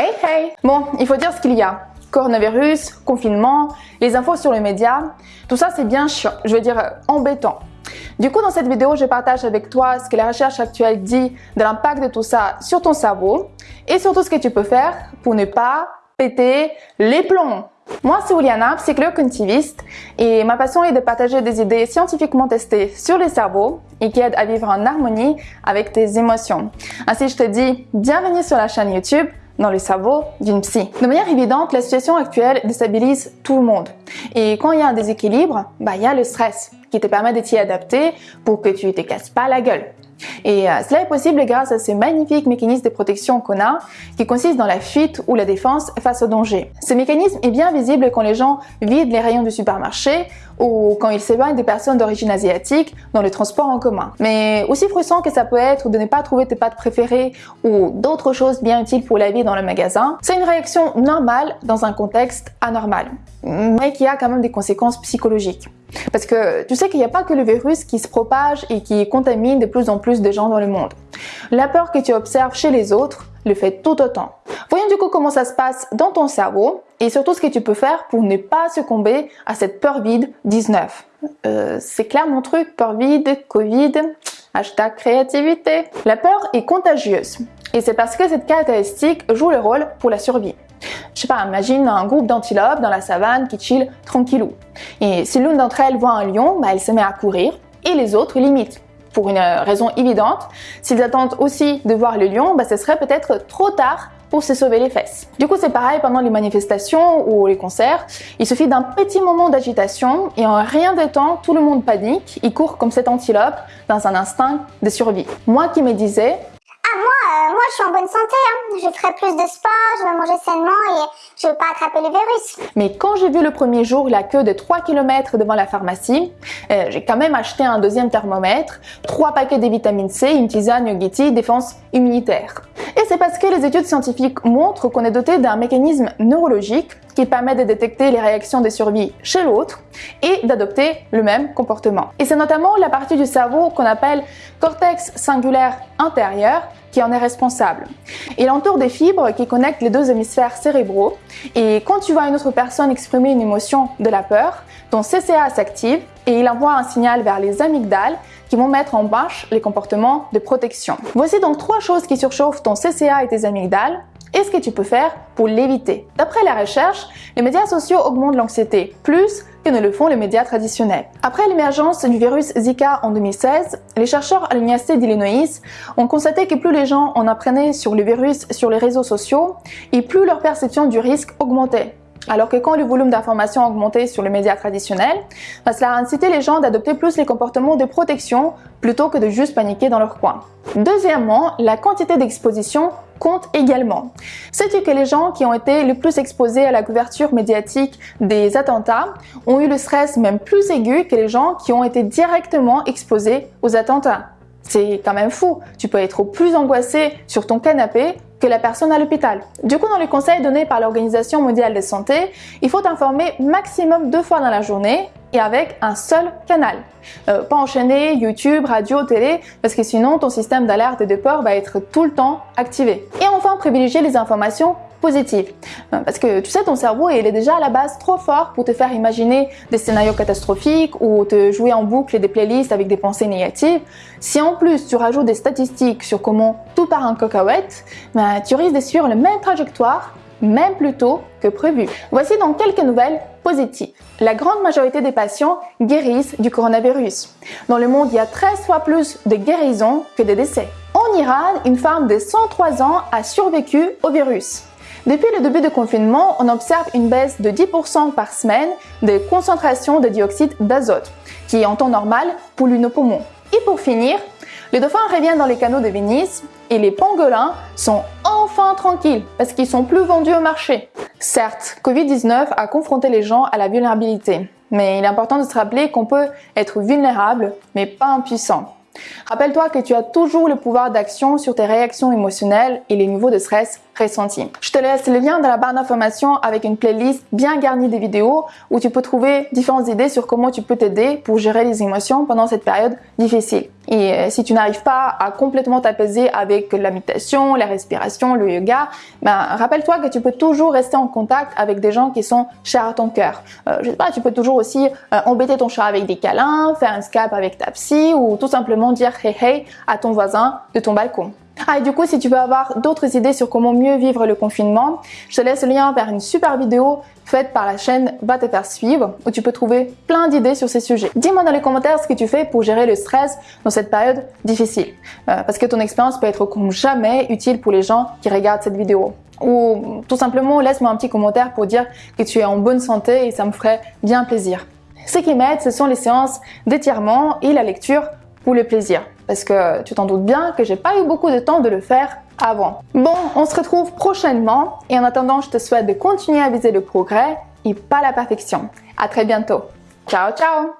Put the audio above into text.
Hey hey Bon, il faut dire ce qu'il y a. Coronavirus, confinement, les infos sur les médias, tout ça c'est bien chiant, je veux dire euh, embêtant. Du coup, dans cette vidéo, je partage avec toi ce que la recherche actuelle dit de l'impact de tout ça sur ton cerveau et surtout ce que tu peux faire pour ne pas péter les plombs. Moi, c'est Juliana, psychologue cognitiviste, et ma passion est de partager des idées scientifiquement testées sur les cerveaux et qui aident à vivre en harmonie avec tes émotions. Ainsi, je te dis bienvenue sur la chaîne YouTube dans le cerveau d'une psy. De manière évidente, la situation actuelle déstabilise tout le monde. Et quand il y a un déséquilibre, bah, il y a le stress qui te permet de t'y adapter pour que tu ne te casses pas la gueule. Et euh, cela est possible grâce à ces magnifiques mécanismes de protection qu'on a, qui consistent dans la fuite ou la défense face au danger. Ce mécanisme est bien visible quand les gens vident les rayons du supermarché ou quand ils s'éloignent des personnes d'origine asiatique dans le transport en commun. Mais aussi frustrant que ça peut être de ne pas trouver tes pâtes préférées ou d'autres choses bien utiles pour la vie dans le magasin, c'est une réaction normale dans un contexte anormal, mais qui a quand même des conséquences psychologiques. Parce que tu sais qu'il n'y a pas que le virus qui se propage et qui contamine de plus en plus de gens dans le monde. La peur que tu observes chez les autres le fait tout autant. Voyons du coup comment ça se passe dans ton cerveau et surtout ce que tu peux faire pour ne pas succomber à cette peur vide 19. Euh, c'est clair mon truc, peur vide, Covid, hashtag créativité. La peur est contagieuse et c'est parce que cette caractéristique joue le rôle pour la survie. Je sais pas, imagine un groupe d'antilopes dans la savane qui chill tranquillou. Et si l'une d'entre elles voit un lion, bah, elle se met à courir et les autres l'imitent. Pour une raison évidente, s'ils attendent aussi de voir le lion, bah, ce serait peut-être trop tard pour se sauver les fesses. Du coup, c'est pareil pendant les manifestations ou les concerts. Il suffit d'un petit moment d'agitation et en rien de temps, tout le monde panique. Il court comme cette antilope dans un instinct de survie. Moi qui me disais, je suis en bonne santé. Hein. Je ferai plus de sport, je vais manger sainement et je ne vais pas attraper le virus. Mais quand j'ai vu le premier jour la queue de 3 km devant la pharmacie, euh, j'ai quand même acheté un deuxième thermomètre, 3 paquets de vitamine C, une tisane Yogiti, défense immunitaire. Et c'est parce que les études scientifiques montrent qu'on est doté d'un mécanisme neurologique qui permet de détecter les réactions de survie chez l'autre et d'adopter le même comportement. Et c'est notamment la partie du cerveau qu'on appelle cortex singulaire antérieur qui en est responsable. Il entoure des fibres qui connectent les deux hémisphères cérébraux et quand tu vois une autre personne exprimer une émotion de la peur, ton CCA s'active et il envoie un signal vers les amygdales qui vont mettre en marche les comportements de protection. Voici donc trois choses qui surchauffent ton CCA et tes amygdales et ce que tu peux faire pour l'éviter. D'après la recherche, les médias sociaux augmentent l'anxiété plus que ne le font les médias traditionnels. Après l'émergence du virus Zika en 2016, les chercheurs à l'Université d'Illinois ont constaté que plus les gens en apprenaient sur le virus sur les réseaux sociaux et plus leur perception du risque augmentait. Alors que quand le volume d'informations augmentait sur les médias traditionnels, bah, cela a incité les gens d'adopter plus les comportements de protection plutôt que de juste paniquer dans leur coin. Deuxièmement, la quantité d'exposition compte également. Sais-tu que les gens qui ont été le plus exposés à la couverture médiatique des attentats ont eu le stress même plus aigu que les gens qui ont été directement exposés aux attentats c'est quand même fou. Tu peux être plus angoissé sur ton canapé que la personne à l'hôpital. Du coup, dans les conseils donnés par l'Organisation mondiale de santé, il faut t'informer maximum deux fois dans la journée et avec un seul canal. Euh, pas enchaîner YouTube, radio, télé, parce que sinon ton système d'alerte et de peur va être tout le temps activé. Et enfin, privilégier les informations positives. Euh, parce que tu sais, ton cerveau, il est déjà à la base trop fort pour te faire imaginer des scénarios catastrophiques ou te jouer en boucle des playlists avec des pensées négatives. Si en plus tu rajoutes des statistiques sur comment tout part en cacahuète, ben, tu risques de suivre la même trajectoire même plus tôt que prévu. Voici donc quelques nouvelles positives. La grande majorité des patients guérissent du coronavirus. Dans le monde, il y a 13 fois plus de guérisons que de décès. En Iran, une femme de 103 ans a survécu au virus. Depuis le début du confinement, on observe une baisse de 10% par semaine de concentration de dioxyde d'azote, qui en temps normal pollue nos poumons. Et pour finir, les dauphins reviennent dans les canaux de Venise et les pangolins sont enfin tranquilles parce qu'ils sont plus vendus au marché. Certes, Covid-19 a confronté les gens à la vulnérabilité, mais il est important de se rappeler qu'on peut être vulnérable mais pas impuissant. Rappelle-toi que tu as toujours le pouvoir d'action sur tes réactions émotionnelles et les niveaux de stress ressentis. Je te laisse le lien dans la barre d'informations avec une playlist bien garnie de vidéos où tu peux trouver différentes idées sur comment tu peux t'aider pour gérer les émotions pendant cette période difficile. Et euh, si tu n'arrives pas à complètement t'apaiser avec la méditation, la respiration, le yoga, ben, rappelle-toi que tu peux toujours rester en contact avec des gens qui sont chers à ton cœur. Euh, je sais pas, tu peux toujours aussi euh, embêter ton chat avec des câlins, faire un Skype avec ta psy ou tout simplement dire hey hey à ton voisin de ton balcon. Ah, et du coup, si tu veux avoir d'autres idées sur comment mieux vivre le confinement, je te laisse le lien vers une super vidéo faite par la chaîne Va te faire suivre où tu peux trouver plein d'idées sur ces sujets. Dis-moi dans les commentaires ce que tu fais pour gérer le stress dans cette période difficile. Euh, parce que ton expérience peut être comme jamais utile pour les gens qui regardent cette vidéo. Ou tout simplement, laisse-moi un petit commentaire pour dire que tu es en bonne santé et ça me ferait bien plaisir. Ce qui m'aide, ce sont les séances d'étirement et la lecture pour le plaisir. Parce que tu t'en doutes bien que j'ai pas eu beaucoup de temps de le faire avant. Bon, on se retrouve prochainement et en attendant, je te souhaite de continuer à viser le progrès et pas la perfection. À très bientôt. Ciao, ciao